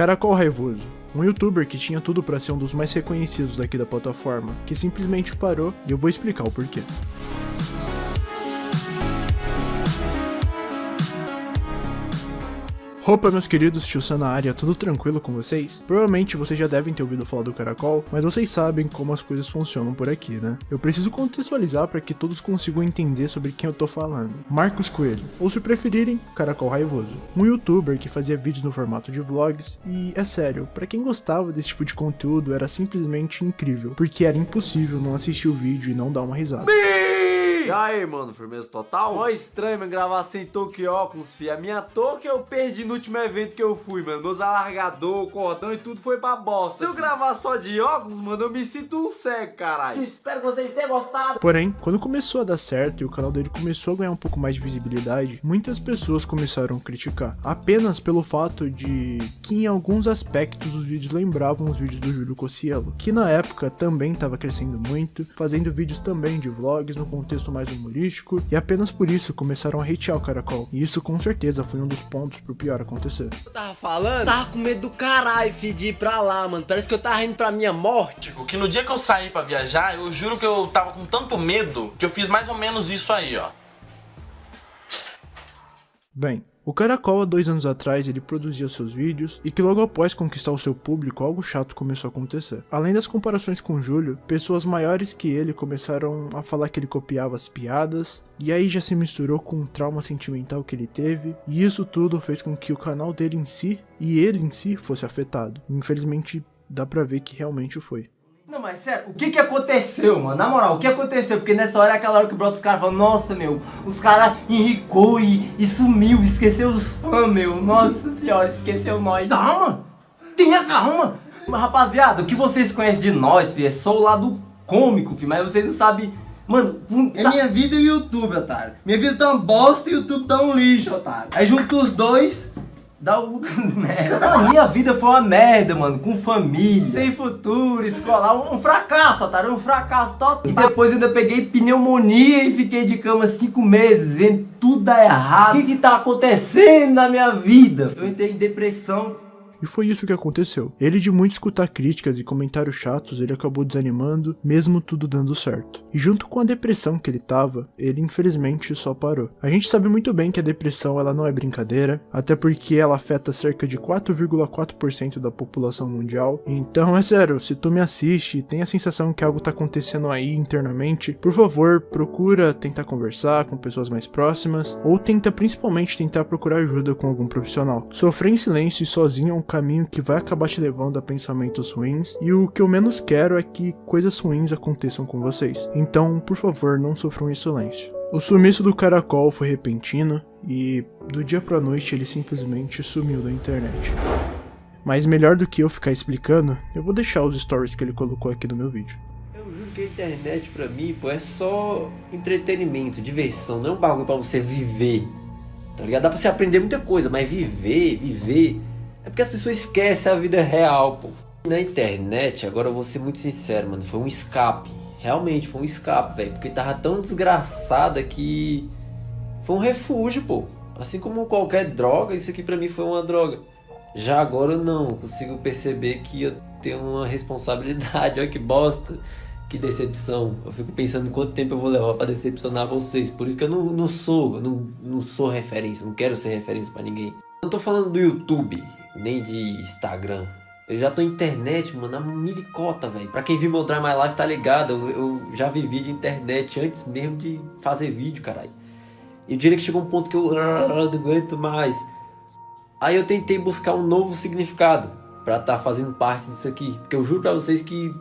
Caracol Raivoso, um youtuber que tinha tudo para ser um dos mais reconhecidos daqui da plataforma, que simplesmente parou e eu vou explicar o porquê. Opa, meus queridos, tio Sam na área, tudo tranquilo com vocês? Provavelmente vocês já devem ter ouvido falar do Caracol, mas vocês sabem como as coisas funcionam por aqui, né? Eu preciso contextualizar para que todos consigam entender sobre quem eu tô falando. Marcos Coelho, ou se preferirem, Caracol Raivoso. Um youtuber que fazia vídeos no formato de vlogs e, é sério, para quem gostava desse tipo de conteúdo era simplesmente incrível, porque era impossível não assistir o vídeo e não dar uma risada. E aí, mano, firmeza total? Mó estranho, mano, gravar sem touca e óculos, fi. A minha touca eu perdi no último evento que eu fui, mano. Meus alargador, cordão e tudo foi pra bosta. Se eu gravar só de óculos, mano, eu me sinto um cego, caralho. Espero que vocês tenham gostado. Porém, quando começou a dar certo e o canal dele começou a ganhar um pouco mais de visibilidade, muitas pessoas começaram a criticar. Apenas pelo fato de que em alguns aspectos os vídeos lembravam os vídeos do Júlio Cossielo, que na época também estava crescendo muito, fazendo vídeos também de vlogs no contexto mais humorístico, e apenas por isso começaram a hatear o Caracol. E isso com certeza foi um dos pontos pro pior acontecer. Eu tava falando? Tava com medo do caralho, fi, de ir pra lá, mano. Parece que eu tava indo pra minha morte. Que no dia que eu saí pra viajar, eu juro que eu tava com tanto medo que eu fiz mais ou menos isso aí, ó. Bem, o Caracol há dois anos atrás ele produzia seus vídeos e que logo após conquistar o seu público algo chato começou a acontecer. Além das comparações com Júlio, pessoas maiores que ele começaram a falar que ele copiava as piadas e aí já se misturou com o trauma sentimental que ele teve e isso tudo fez com que o canal dele em si e ele em si fosse afetado. Infelizmente dá pra ver que realmente foi. Não, mas sério, o que que aconteceu, mano? Na moral, o que aconteceu? Porque nessa hora é aquela hora que brota os caras falam, nossa, meu, os caras enricou e, e sumiu, esqueceu os fãs, meu. Nossa senhora, esqueceu nós. Calma! Tenha calma! Mas, rapaziada, o que vocês conhecem de nós, filho, é só o lado cômico, filho, mas vocês não sabem... Mano, é minha vida e o YouTube, otário. Minha vida tá uma bosta e o YouTube tá um lixo, otário. Aí junto os dois, Dá o merda. A minha vida foi uma merda, mano. Com família, sem futuro, escolar. Um, fracasso, otário. Um fracasso total. E depois ainda peguei pneumonia e fiquei de cama cinco meses, vendo tudo dar errado. O que que tá acontecendo na minha vida? Eu entrei em depressão. E foi isso que aconteceu. Ele de muito escutar críticas e comentários chatos, ele acabou desanimando, mesmo tudo dando certo. E junto com a depressão que ele tava, ele infelizmente só parou. A gente sabe muito bem que a depressão ela não é brincadeira, até porque ela afeta cerca de 4,4% da população mundial. Então é sério, se tu me assiste e tem a sensação que algo tá acontecendo aí internamente, por favor, procura tentar conversar com pessoas mais próximas, ou tenta principalmente tentar procurar ajuda com algum profissional. Sofrer em silêncio e sozinho é um caminho que vai acabar te levando a pensamentos ruins, e o que eu menos quero é que coisas ruins aconteçam com vocês. Então, por favor, não sofram em silêncio. O sumiço do caracol foi repentino e do dia pra noite ele simplesmente sumiu da internet. Mas melhor do que eu ficar explicando, eu vou deixar os stories que ele colocou aqui no meu vídeo. Eu juro que a internet pra mim, pô, é só entretenimento, diversão, não é um bagulho pra você viver. Tá ligado? Dá pra você aprender muita coisa, mas viver, viver é porque as pessoas esquecem a vida real, pô. Na internet, agora eu vou ser muito sincero, mano, foi um escape. Realmente, foi um escape, velho. Porque tava tão desgraçada que foi um refúgio, pô. Assim como qualquer droga, isso aqui pra mim foi uma droga. Já agora eu não, consigo perceber que eu tenho uma responsabilidade. Olha que bosta, que decepção. Eu fico pensando quanto tempo eu vou levar pra decepcionar vocês. Por isso que eu não, não sou, não, não sou referência, não quero ser referência pra ninguém. Não tô falando do YouTube, nem de Instagram. Eu já tô internet, mano, na milicota, velho. Pra quem viu meu Drive My Life tá ligado, eu, eu, já vi vídeo internet antes mesmo de fazer vídeo, caralho. E eu diria que chegou um ponto que eu não aguento mais. Aí eu tentei buscar um novo significado pra estar tá fazendo parte disso aqui. Porque eu juro pra vocês que...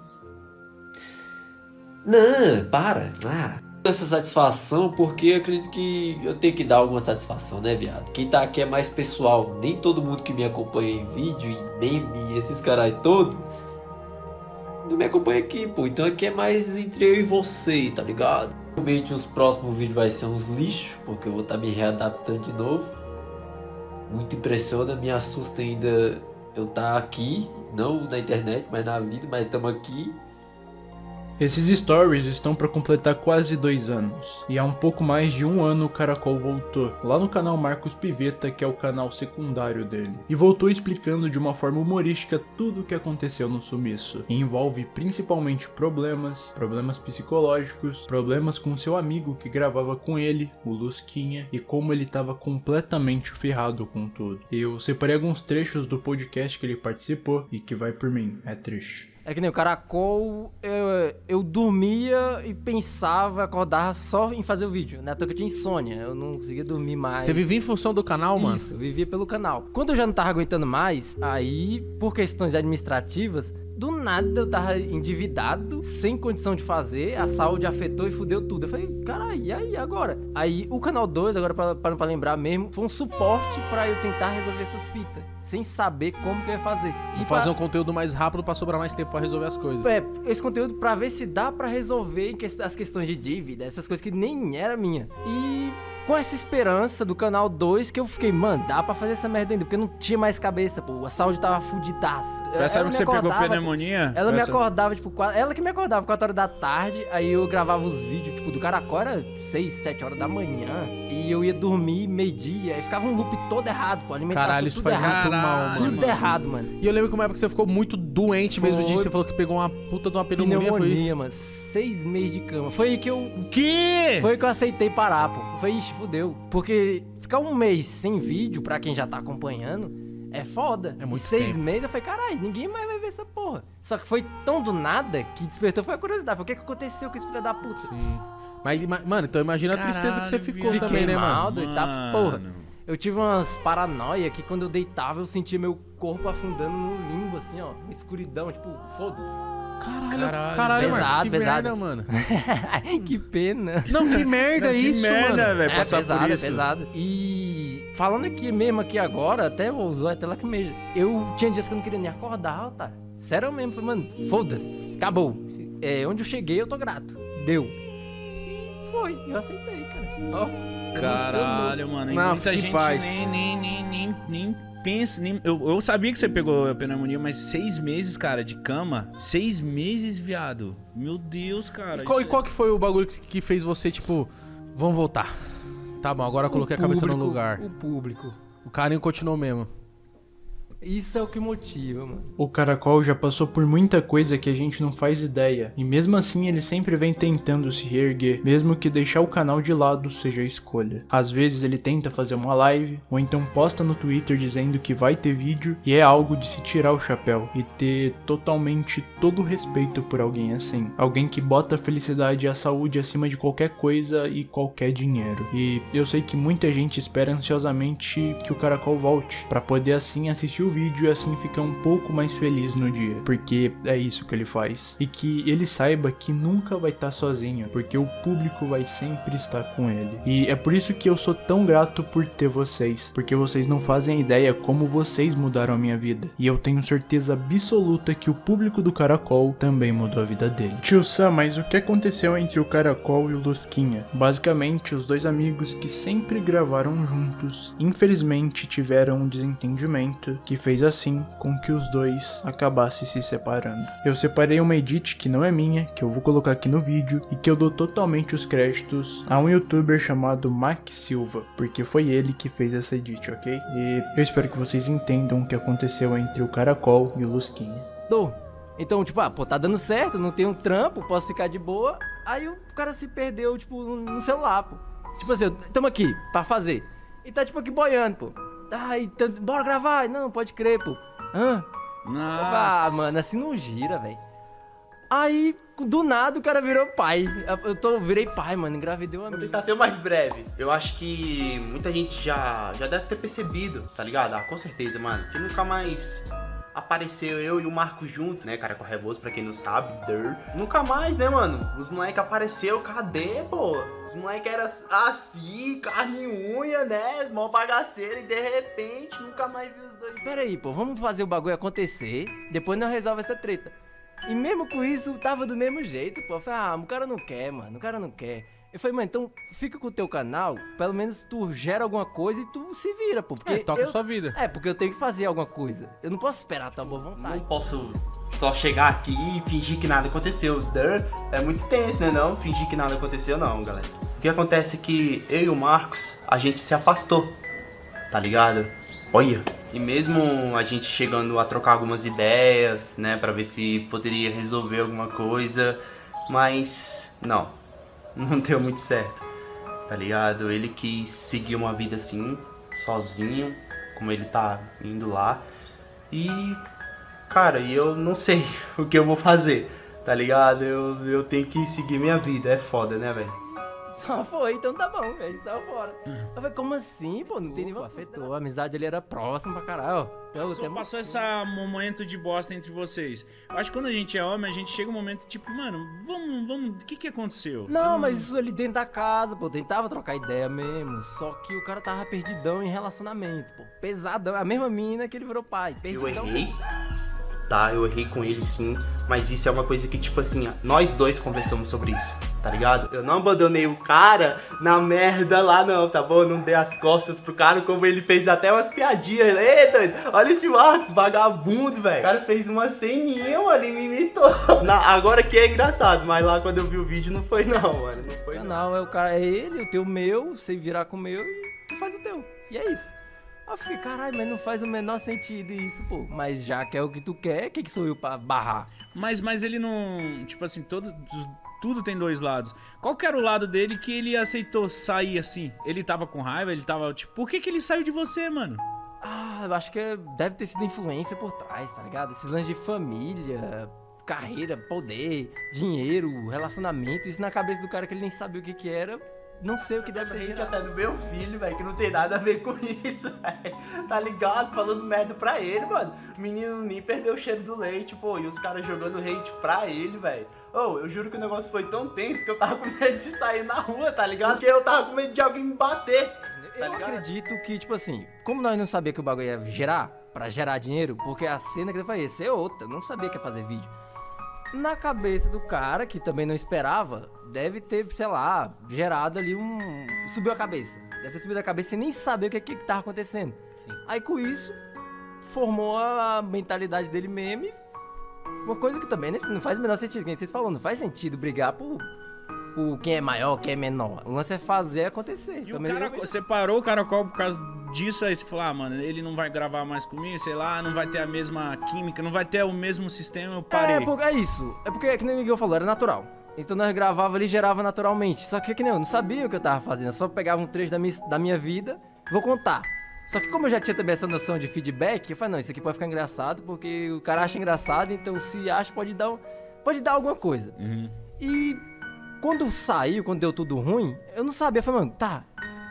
Não, para. Ah essa satisfação porque acredito que eu tenho que dar alguma satisfação, né, viado? Quem tá aqui é mais pessoal. Nem todo mundo que me acompanha em vídeo, em meme, esses caras todos, não me acompanha aqui, pô. Então aqui é mais entre eu e você, tá ligado? Realmente os próximos vídeos vai ser uns lixos, porque eu vou estar tá me readaptando de novo. Muito impressiona, me assusta ainda eu tá aqui, não na internet, mas na vida, mas estamos aqui. Esses stories estão para completar quase dois anos, e há um pouco mais de um ano o Caracol voltou, lá no canal Marcos Piveta, que é o canal secundário dele, e voltou explicando de uma forma humorística tudo o que aconteceu no sumiço, e envolve principalmente problemas, problemas psicológicos, problemas com seu amigo que gravava com ele, o Lusquinha, e como ele estava completamente ferrado com tudo. Eu separei alguns trechos do podcast que ele participou e que vai por mim, é triste. É que nem o caracol, eu, eu dormia e pensava, acordava só em fazer o vídeo, né? Até que eu tinha insônia, eu não conseguia dormir mais. Você vivia em função do canal, mano? Isso, eu vivia pelo canal. Quando eu já não tava aguentando mais, aí, por questões administrativas, do nada eu tava endividado, sem condição de fazer, a saúde afetou e fudeu tudo. Eu falei, caralho, e aí agora? Aí o canal 2, agora pra, pra, pra lembrar mesmo, foi um suporte pra eu tentar resolver essas fitas, sem saber como que eu ia fazer. E fazer pra... um conteúdo mais rápido pra sobrar mais tempo pra resolver as coisas. É, esse conteúdo pra ver se dá pra resolver as questões de dívida, essas coisas que nem era minha. E com essa esperança do canal 2 que eu fiquei, mano, dá pra fazer essa merda ainda, porque não tinha mais cabeça, pô. A saúde tava fudidaça. Foi essa que você pegou pneumonia? Ela me acordava, tipo, ela que me acordava 4 horas da tarde, aí eu gravava os vídeos, tipo, do Caracol era 6, 7 horas da manhã, e eu ia dormir meio-dia, aí ficava um loop todo errado, pô. Alimentação Caralho, isso faz errado. muito mal, mano. Tudo errado, mano. E eu lembro que uma época você ficou muito doente mesmo disso, você falou que pegou uma puta de uma pneumonia, pneumonia foi isso? mano. Seis meses de cama. Foi aí que eu. O quê? Foi aí que eu aceitei parar, pô. Foi, ixi, fudeu. Porque ficar um mês sem vídeo, pra quem já tá acompanhando, é foda. É muito Seis tempo. meses eu falei, caralho, ninguém mais vai ver essa porra. Só que foi tão do nada que despertou foi a curiosidade. Foi o que, que aconteceu com esse filho da puta? Sim. Mas, mano, então imagina Caralho, a tristeza que você ficou Fiquei também, né, mal, mano? Doido, tá, porra. Eu tive umas paranoia que quando eu deitava eu sentia meu corpo afundando no limbo, assim, ó. Uma escuridão, tipo, foda-se. Caralho, caralho, caralho pesado, Marcos, que pesado. merda, mano. que pena. Não, que merda Não, que isso, merda, mano. velho, É passar pesado, por é isso. pesado. E falando aqui mesmo aqui agora, até vou usar até lá que meio. Eu tinha dias que eu não queria nem acordar, tá? Sério mesmo, falei, mano, foda-se, acabou. É, onde eu cheguei, eu tô grato. Deu. E foi, eu aceitei, cara. Ó, Caralho, mano. E Não, muita gente paz. nem, nem, nem, nem, nem pensa. Nem... Eu, eu sabia que você pegou a pneumonia, mas seis meses, cara, de cama. Seis meses, viado. Meu Deus, cara. E qual, e qual que foi o bagulho que, que fez você, tipo, vamos voltar? Tá bom, agora eu coloquei a cabeça no público, lugar. O público. O carinho continuou mesmo. Isso é o que motiva, mano. O Caracol já passou por muita coisa que a gente não faz ideia, e mesmo assim ele sempre vem tentando se reerguer, mesmo que deixar o canal de lado seja a escolha. Às vezes ele tenta fazer uma live, ou então posta no Twitter dizendo que vai ter vídeo, e é algo de se tirar o chapéu e ter totalmente todo o respeito por alguém assim. Alguém que bota a felicidade e a saúde acima de qualquer coisa e qualquer dinheiro. E eu sei que muita gente espera ansiosamente que o Caracol volte, para poder assim assistir o vídeo e assim ficar um pouco mais feliz no dia, porque é isso que ele faz. E que ele saiba que nunca vai estar sozinho, porque o público vai sempre estar com ele. E é por isso que eu sou tão grato por ter vocês, porque vocês não fazem ideia como vocês mudaram a minha vida. E eu tenho certeza absoluta que o público do Caracol também mudou a vida dele. Tio Sam, mas o que aconteceu entre o Caracol e o Lusquinha? Basicamente, os dois amigos que sempre gravaram juntos, infelizmente tiveram um desentendimento que fez assim com que os dois acabassem se separando. Eu separei uma edit que não é minha, que eu vou colocar aqui no vídeo e que eu dou totalmente os créditos a um youtuber chamado Mac Silva, porque foi ele que fez essa edit, ok? E eu espero que vocês entendam o que aconteceu entre o Caracol e o Lusquinha. Dou. Então, tipo, ah, pô, tá dando certo, não tem um trampo, posso ficar de boa. Aí o cara se perdeu, tipo, no celular, pô. Tipo assim, tamo aqui pra fazer. E tá, tipo, aqui boiando, pô. Ai, tá- bora gravar. Não, pode crer, pô. Hã? Ah, Nossa. mano, assim não gira, velho. Aí, do nada, o cara virou pai. Eu tô, virei pai, mano, engravidei uma Vou tentar ser o mais breve. Eu acho que muita gente já, já deve ter percebido, tá ligado? Ah, com certeza, mano. Que nunca mais apareceu eu e o Marcos junto, né? Cara, Revoso, pra quem não sabe, der. Nunca mais, né, mano? Os moleques apareceu, cadê, pô? Os moleques eram assim, carne e unha, né? Mó bagaceiro e de repente nunca mais vi os dois. Pera aí, pô, vamos fazer o bagulho acontecer, depois nós resolve essa treta. E mesmo com isso, tava do mesmo jeito, pô. Eu falei, ah, o cara não quer, mano, o cara não quer. Eu falei, mano, então fica com o teu canal, pelo menos tu gera alguma coisa e tu se vira, pô. Porque É, toca eu... sua vida. É, porque eu tenho que fazer alguma coisa. Eu não posso esperar a tua boa Não vontade. posso só chegar aqui e fingir que nada aconteceu. Dur, é muito tenso, né? Não fingir que nada aconteceu, não, galera. O que acontece é que eu e o Marcos, a gente se afastou, tá ligado? Olha. E mesmo a gente chegando a trocar algumas ideias, né, pra ver se poderia resolver alguma coisa, mas não, não deu muito certo, tá ligado? Ele quis seguir uma vida assim, sozinho, como ele tá indo lá, e cara, eu não sei o que eu vou fazer, tá ligado? Eu, eu tenho que seguir minha vida, é foda, né, velho? Só foi, então tá bom, velho. Só fora. Eu falei, como assim, pô? Não tem nenhum afetou. A amizade ali era próxima pra caralho. Pelo Passou, passou esse momento de bosta entre vocês. Eu acho que quando a gente é homem, a gente chega um momento tipo, mano, vamos, vamos, o que que aconteceu? Você Não, mas isso ali dentro da casa, pô, tentava trocar ideia mesmo. Só que o cara tava perdidão em relacionamento, pô. Pesadão. A mesma mina que ele virou pai. Eu Perdidão. errei, tá? Eu errei com ele sim, mas isso é uma coisa que, tipo assim, nós dois conversamos sobre isso, tá ligado? Eu não abandonei o cara na merda lá, não, tá bom? Eu não dei as costas pro cara, como ele fez até umas piadinhas. Ei, doido, olha esse Marcos, vagabundo, velho. O cara fez uma ceninha, mano, e me imitou. Na- agora que é engraçado, mas lá quando eu vi o vídeo não foi, não, mano. Não foi, não. canal é o cara, é ele, o teu meu, você virar com o meu e tu faz o teu. E é isso. Eu fiquei, caralho, mas não faz o menor sentido isso, pô. Mas já que é o que tu quer, quem que sou eu pra barrar? Mas, mas ele não. Tipo assim, todo, tudo tem dois lados. Qual que era o lado dele que ele aceitou sair assim? Ele tava com raiva, ele tava. Tipo, por que, que ele saiu de você, mano? Ah, eu acho que deve ter sido influência por trás, tá ligado? Esses lances de família, carreira, poder, dinheiro, relacionamento, isso na cabeça do cara que ele nem sabia o que que era, não sei o que deve ter Gente, até do meu filho, velho, que não tem nada a ver com isso, velho. Tá ligado? Falando merda pra ele, mano. O menino nem perdeu o cheiro do leite, pô. E os caras jogando hate pra ele, velho. Ô, eu juro que o negócio foi tão tenso que eu tava com medo de sair na rua, tá ligado? Porque eu tava com medo de alguém me bater. Tá Eu acredito que, tipo assim, como nós não sabíamos que o bagulho ia gerar, pra gerar dinheiro, porque a cena que ele falei, essa é outra, eu não sabia que ia fazer vídeo. Na cabeça do cara, que também não esperava, deve ter, sei lá, gerado ali um. Subiu a cabeça. Deve ter subido a cabeça sem nem saber o que, que, que tava acontecendo. Aí com isso, formou a mentalidade dele mesmo. e Uma coisa que também não faz o menor sentido, que vocês falaram, não faz sentido brigar por, por quem é maior, quem é menor. O lance é fazer acontecer. E o Também cara, eu- você parou o caracol por causa disso, aí você falou, ah, mano, ele não vai gravar mais comigo, sei lá, não vai ter a mesma química, não vai ter o mesmo sistema, eu parei. É, porque é isso. É porque, que nem o Miguel falou, era natural. Então nós gravava ali e gerava naturalmente. Só que, que nem eu, não sabia o que eu tava fazendo. Eu só pegava um trecho da minha, da minha vida, vou contar. Só que como eu já tinha também essa noção de feedback, eu falei, não, isso aqui pode ficar engraçado, porque o cara acha engraçado, então se acha, pode dar, pode dar alguma coisa. Uhum. E quando saiu, quando deu tudo ruim, eu não sabia. Eu falei, mano, tá,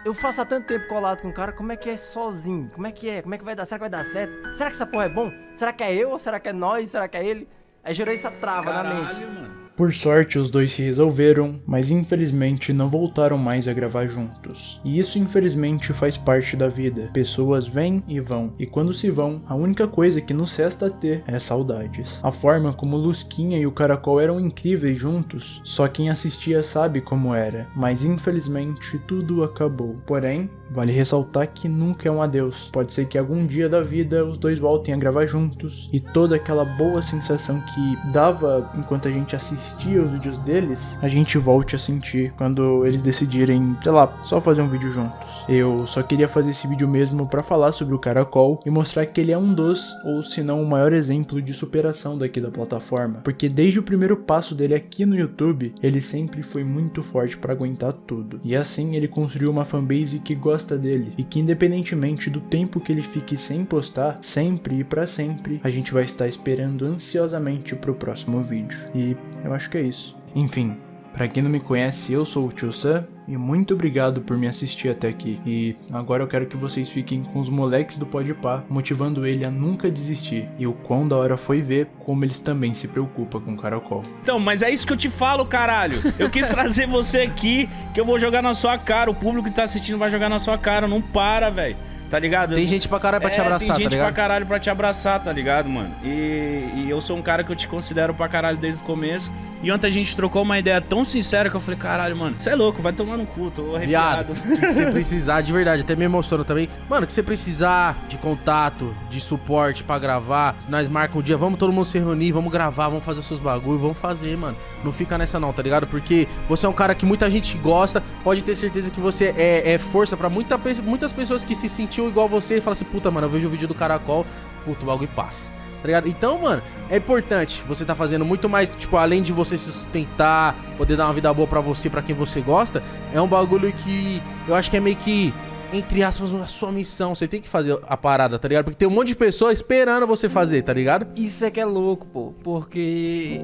eu faço há tanto tempo colado com o cara, como é que é sozinho? Como é que é? Como é que vai dar? Será que vai dar certo? Será que essa porra é bom? Será que é eu? Será que é nós? Será que é ele? Aí gerou essa trava na mente. Caralho, mano. Por sorte, os dois se resolveram, mas infelizmente não voltaram mais a gravar juntos. E isso infelizmente faz parte da vida. Pessoas vêm e vão, e quando se vão, a única coisa que nos resta a ter é saudades. A forma como Lusquinha e o Caracol eram incríveis juntos, só quem assistia sabe como era, mas infelizmente tudo acabou. Porém, vale ressaltar que nunca é um adeus. Pode ser que algum dia da vida os dois voltem a gravar juntos e toda aquela boa sensação que dava enquanto a gente assistia os vídeos deles, a gente volte a sentir quando eles decidirem, sei lá, só fazer um vídeo juntos. Eu só queria fazer esse vídeo mesmo pra falar sobre o Caracol e mostrar que ele é um dos, ou se não o maior exemplo de superação daqui da plataforma, porque desde o primeiro passo dele aqui no YouTube, ele sempre foi muito forte pra aguentar tudo. E assim ele construiu uma fanbase que gosta dele e que independentemente do tempo que ele fique sem postar, sempre e pra sempre, a gente vai estar esperando ansiosamente pro próximo vídeo. E eu acho que é isso. Enfim, Pra quem não me conhece, eu sou o Tio Sam e muito obrigado por me assistir até aqui. E agora eu quero que vocês fiquem com os moleques do Podpah, motivando ele a nunca desistir. E o quão da hora foi ver como eles também se preocupam com o Caracol. Então, mas é isso que eu te falo, caralho. Eu quis trazer você aqui, que eu vou jogar na sua cara. O público que tá assistindo vai jogar na sua cara. Não para, velho. Tá ligado? Tem gente pra caralho pra te É, abraçar, tem gente tá ligado? pra caralho pra te abraçar, tá ligado, mano? E, e eu sou um cara que eu te considero pra caralho desde o começo. E ontem a gente trocou uma ideia tão sincera que eu falei, caralho, mano, você é louco, vai tomar no cu, tô Viado, arrepiado. o que você precisar, de verdade, até me emocionou também. Mano, o que você precisar de contato, de suporte pra gravar, nós marcamos um dia, vamos todo mundo se reunir, vamos gravar, vamos fazer os seus bagulho, vamos fazer, mano. Não fica nessa não, tá ligado? Porque você é um cara que muita gente gosta, pode ter certeza que você é, é força pra muita, muitas pessoas que se sentiam igual você e falam assim, puta, mano, eu vejo o vídeo do Caracol, puta, o bagulho passa. Tá ligado? Então, mano, é importante você tá fazendo muito mais, tipo, além de você se sustentar, poder dar uma vida boa pra você, pra quem você gosta, é um bagulho que eu acho que é meio que, entre aspas, a sua missão. Você tem que fazer a parada, tá ligado? Porque tem um monte de pessoa esperando você fazer, tá ligado? Isso é que é louco, pô. Porque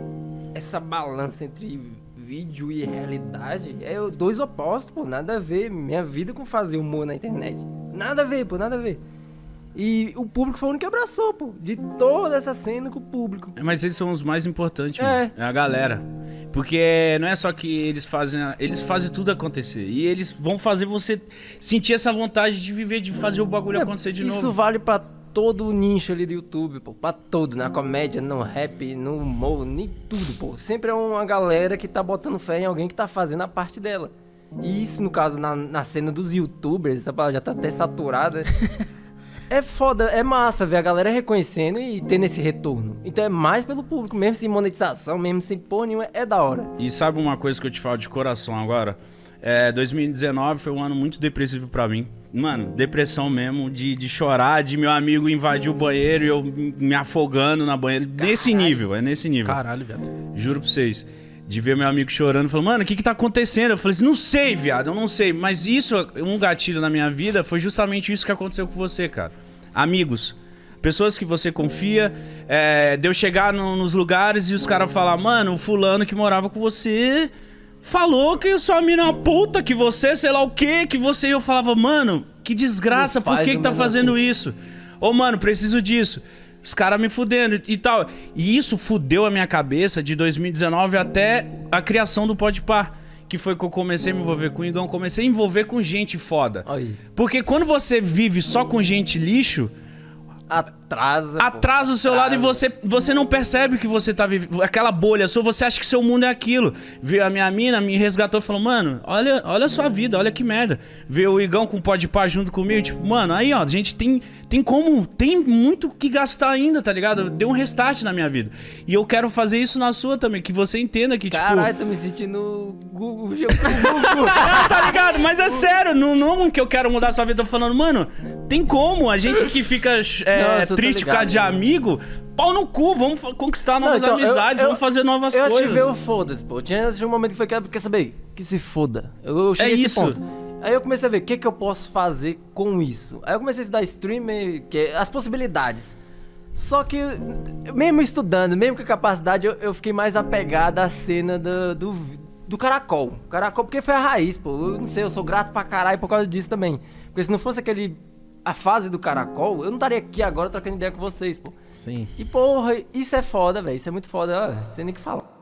essa balança entre vídeo e realidade é dois opostos, pô. Nada a ver. Minha vida com fazer humor na internet. Nada a ver, pô. Nada a ver. E o público foi o único que abraçou, pô. De toda essa cena com o público. Mas eles são os mais importantes, É. mano. É a galera. Porque não é só que eles fazem. a- Eles fazem tudo acontecer. E eles vão fazer você sentir essa vontade de viver, de fazer o bagulho acontecer de Isso novo. vale pra todo o nicho ali do YouTube, pô. Pra todo, na comédia, no rap, no humor, nem tudo, pô. Sempre é uma galera que tá botando fé em alguém que tá fazendo a parte dela. E isso, no caso, na, na cena dos youtubers, essa palavra já tá até saturada. É foda, é massa ver a galera reconhecendo e tendo esse retorno. Então é mais pelo público, mesmo sem monetização, mesmo sem porra nenhuma, é da hora. E sabe uma coisa que eu te falo de coração agora? É, 2019 foi um ano muito depressivo pra mim. Mano, depressão mesmo, de, de chorar, de meu amigo invadir o banheiro e eu me afogando na banheira. Nesse nível, é nesse nível. Caralho, viado. Juro pra vocês. De ver meu amigo chorando, falando, mano, o que que tá acontecendo? Eu falei assim, não sei, viado, eu não sei. Mas isso, um gatilho na minha vida, foi justamente isso que aconteceu com você, cara. Amigos. Pessoas que você confia, é, de eu chegar no- nos lugares e os caras falar, mano, o fulano que morava com você falou que sua mina é uma puta, que você, sei lá o que, que você. E eu falava, mano, que desgraça, por que, que tá fazendo isso? Ô, mano, preciso disso. Os caras me fudendo e tal. E isso fudeu a minha cabeça de 2019 até a criação do Podpar. Que foi que eu comecei a me envolver com o Igão. Comecei a envolver com gente foda. Aí. Porque quando você vive só com gente lixo, Atrasa. pô. atrasa o seu lado e você, você não percebe que você tá vivendo. Aquela bolha sua, você acha que seu mundo é aquilo. Vê a minha mina, me resgatou e falou, mano, olha, olha a sua vida, olha que merda. Vê o Igão com o pó de pá junto comigo, tipo, mano, aí ó, a gente tem, tem como, tem muito que gastar ainda, tá ligado? Deu um restart na minha vida. E eu quero fazer isso na sua também, que você entenda que, tipo. Caralho, tô me sentindo Google. Google. Ah, tá ligado? Mas é sério, não, não que eu quero mudar a sua vida, tô falando, mano, tem como? A gente que fica é, Não, eu causa ligado. de amigo, pau no cu, vamos conquistar novas então, eu- amizades, eu- vamos fazer novas eu coisas. tive o foda-se, pô. Tinha, um momento que foi, quer, quer saber? Que se foda. Eu, eu cheguei É a esse isso. ponto. Aí eu comecei a ver o que, que eu posso fazer com isso. Aí eu comecei a estudar streamer, que é as possibilidades. Só que, mesmo estudando, mesmo com a capacidade, eu, eu fiquei mais apegado à cena do, do, do caracol. Caracol, porque foi a raiz, pô. Eu não sei, eu sou grato pra caralho por causa disso também. Porque se não fosse aquele. A fase do caracol, eu não estaria aqui agora trocando ideia com vocês, pô. Sim. E porra, isso é foda, velho. Isso é muito foda, ó, sem nem o que falar.